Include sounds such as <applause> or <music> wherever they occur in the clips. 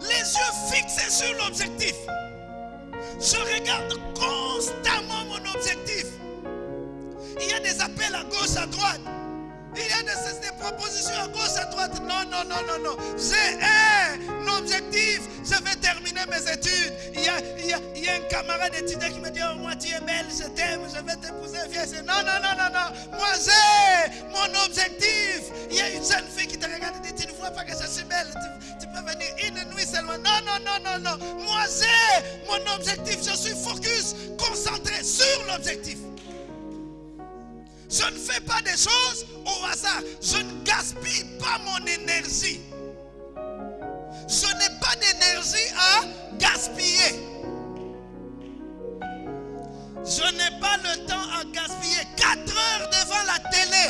Les yeux fixés sur l'objectif. Je regarde constamment mon objectif. Il y a des appels à gauche, à droite. Il y a des, propositions à gauche, à droite. Non, non, non, non, non. J'ai un objectif. Je vais terminer mes études. Il y a, il y a, il y a un camarade étudiant qui me dit Oh, moi, tu es belle, je t'aime, je vais t'épouser. Non, non, non, non, non. Moi, j'ai mon objectif. Il y a une jeune fille qui te Non, non, non, non. Moi, j'ai mon objectif. Je suis focus, concentré sur l'objectif. Je ne fais pas des choses au hasard. Je ne gaspille pas mon énergie. Je n'ai pas d'énergie à gaspiller. Je n'ai pas le temps à gaspiller 4 heures devant la télé.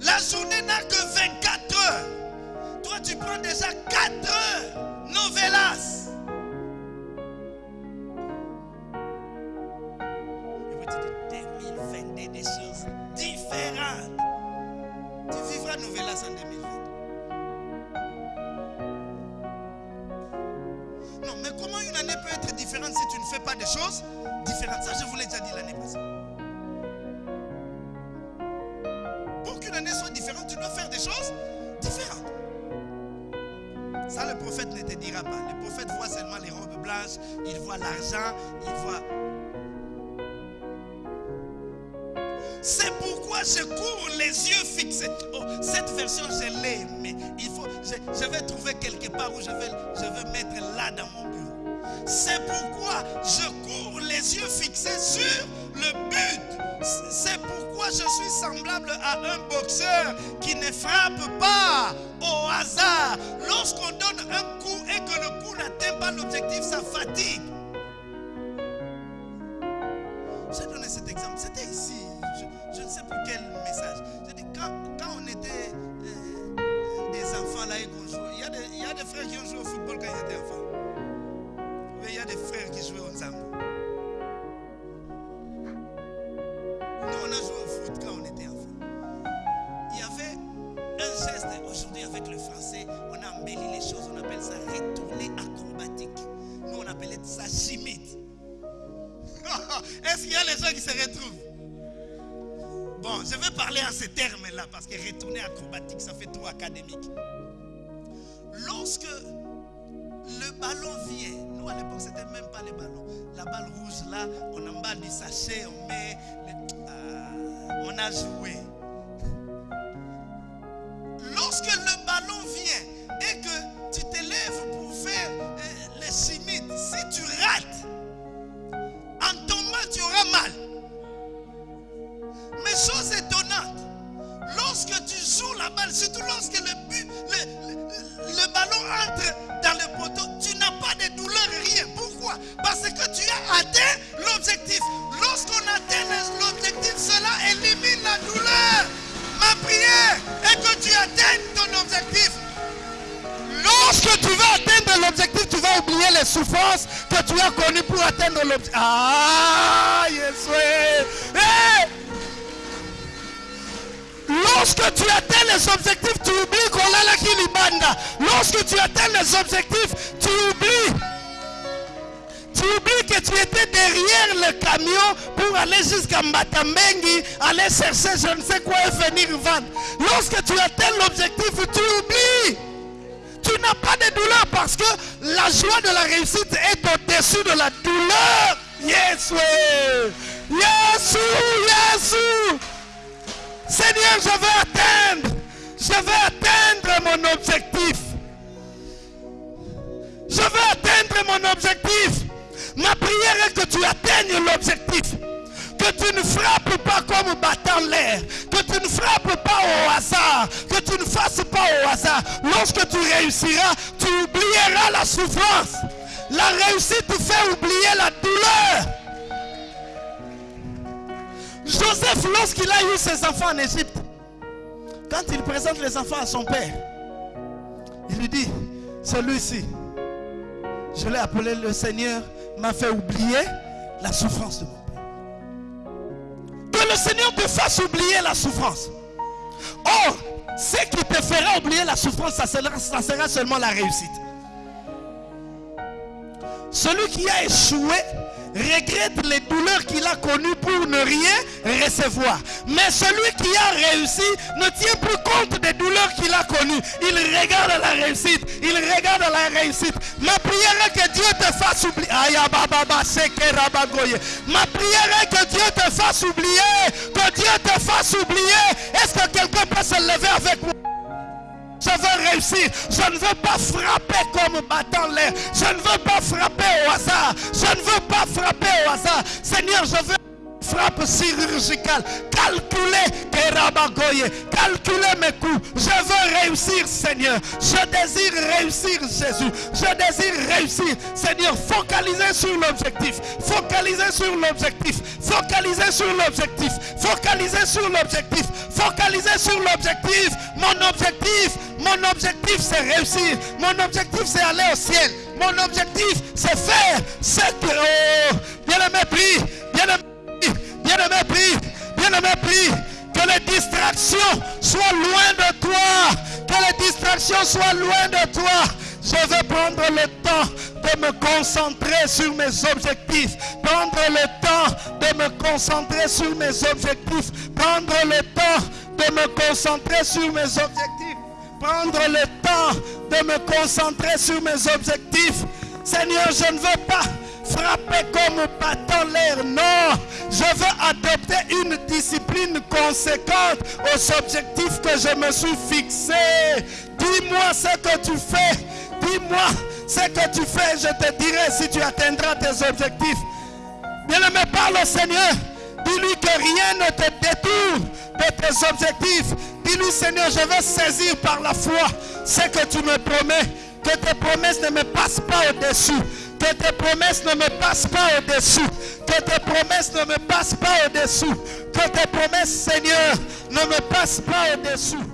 La journée n'a que 24 heures. Tu prends déjà 4 heures. Novelas. Et puis tu dis 2022 des choses différentes. Tu vivras Novelas en 2020. Non, mais comment une année peut être différente si tu ne fais pas des choses différentes? Ça, je vous l'ai déjà dit l'année passée. Pour qu'une année soit différente, tu dois faire des choses. Ça, le prophète ne te dira pas. Le prophète voit seulement les robes blanches, il voit l'argent, il voit... C'est pourquoi je cours les yeux fixés. Oh, cette version, je l'ai, mais il faut, je, je vais trouver quelque part où je vais, je vais mettre là dans mon bureau. C'est pourquoi je cours les yeux fixés sur le but. C'est pourquoi je suis semblable à un boxeur qui ne frappe pas au hasard. Lorsqu'on donne un coup et que le coup n'atteint pas l'objectif, ça fatigue. J'ai donné cet exemple. C'était ici. Je, ne sais plus quel message. J'ai dit, quand, on était euh, des enfants là et qu'on jouait, il y, a des, frères qui ont joué au football quand ils étaient enfants. Il y a des frères qui jouaient au aujourd'hui avec le français. On a embelli les choses. On appelle ça retourner acrobatique. Nous, on appelait ça chimite. <laughs> Est-ce qu'il y a les gens qui se retrouvent? Bon, je vais parler en ces termes-là parce que retourner acrobatique, ça fait trop académique. Lorsque le ballon vient, nous à l'époque, c'était même pas les ballons. La balle rouge là, on emballe du sachet, on met. Ah, on a joué. La balle, surtout lorsque le, but, le, le- ballon entre dans le poteau, tu n'as pas de douleur, rien. Pourquoi? Parce que tu as atteint l'objectif. Lorsqu'on atteint l'objectif, cela élimine la douleur. Ma prière est que tu atteignes ton objectif. Lorsque tu vas atteindre l'objectif, tu vas oublier les souffrances que tu as connues pour atteindre l'objectif. Ah, Lorsque tu atteins les objectifs, tu oublies qu'on a la Kilibanda. Lorsque tu atteins les objectifs, tu oublies. Tu oublies que tu étais derrière le camion pour aller jusqu'à Matambengi, aller chercher je ne sais quoi et venir vendre. Lorsque tu atteins l'objectif, tu oublies. Tu n'as pas de douleur parce que la joie de la réussite est au-dessus de la douleur. Yes, oui. Yes, yes. Seigneur, je vais atteindre. Je vais atteindre mon objectif. Je vais atteindre mon objectif. Ma prière est que tu atteignes l'objectif. Que tu ne frappes pas comme battant l'air. Que tu ne frappes pas au hasard. Que tu ne fasses pas au hasard. Lorsque tu réussiras, tu oublieras la souffrance. La réussite te fait oublier la douleur. Joseph, lorsqu'il a eu ses enfants en Égypte, quand il présente les enfants à son père, il lui dit, celui-ci, je l'ai appelé le Seigneur, m'a fait oublier la souffrance de mon père. Que le Seigneur te fasse oublier la souffrance. Or, ce qui te fera oublier la souffrance, ça sera, ça sera seulement la réussite. Celui qui a échoué regrette les douleurs qu'il a connues pour ne rien recevoir. Mais celui qui a réussi ne tient plus compte des douleurs qu'il a connues. Il regarde la réussite. Il regarde la réussite. Ma prière est que Dieu te fasse oublier. Ma prière est que Dieu te fasse oublier. Que Dieu te fasse oublier. Est-ce que quelqu'un peut se lever avec moi? Je ne veux pas frapper comme battant l'air. Je ne veux pas frapper au hasard. Je ne veux pas frapper au hasard. Seigneur, je veux frappe chirurgicale. Calculer, calculer mes coups. Je veux réussir, Seigneur. Je désire réussir, Jésus. Je désire réussir. Seigneur, focaliser sur l'objectif. Focaliser sur l'objectif. Focaliser sur l'objectif. Focaliser sur l'objectif. Focaliser sur l'objectif. Mon objectif, mon objectif, c'est réussir. Mon objectif, c'est aller au ciel. Mon objectif, c'est faire ce que... les distractions soient loin de toi. Que les distractions soient loin de toi. Je vais prendre le temps de me concentrer sur mes objectifs. Prendre le temps de me concentrer sur mes objectifs. Prendre le temps de me concentrer sur mes objectifs. Prendre le temps de me concentrer sur mes objectifs. Seigneur, je ne veux pas frapper comme battant l'air. Non, je veux adopter une discipline conséquente aux objectifs que je me suis fixé. Dis-moi ce que tu fais. Dis-moi ce que tu fais. Je te dirai si tu atteindras tes objectifs. Bien-aimé, parle au Seigneur. Dis-lui que rien ne te détourne de tes objectifs. Dis-lui, Seigneur, je vais saisir par la foi ce que tu me promets. Que tes promesses ne me passent pas au-dessus. Que tes promesses ne me passent pas au-dessous. Que tes promesses ne me passent pas au-dessous. Que tes promesses, Seigneur, ne me passent pas au-dessous.